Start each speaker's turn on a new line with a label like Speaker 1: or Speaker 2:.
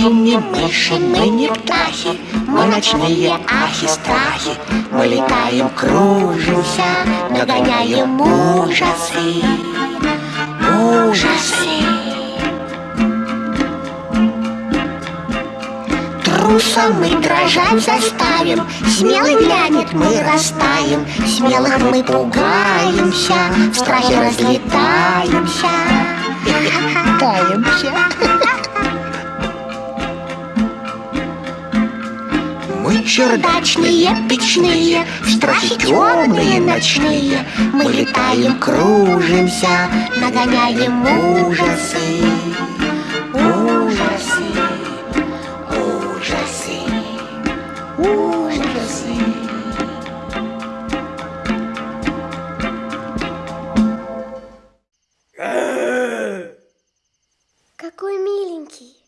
Speaker 1: не мыши, мы не птахи Мы ночные ахи-страхи Мы летаем, кружимся Нагоняем ужасы. Ужасы. Труса мы дрожать заставим Смелый глянет, мы растаем. Смелых мы пугаемся В страхе разлетаемся. Таемся Мы чердачные, печные, в темные ночные. Мы летаем, кружимся, нагоняем ужасы. Ужасы, ужасы, ужасы.
Speaker 2: Какой миленький.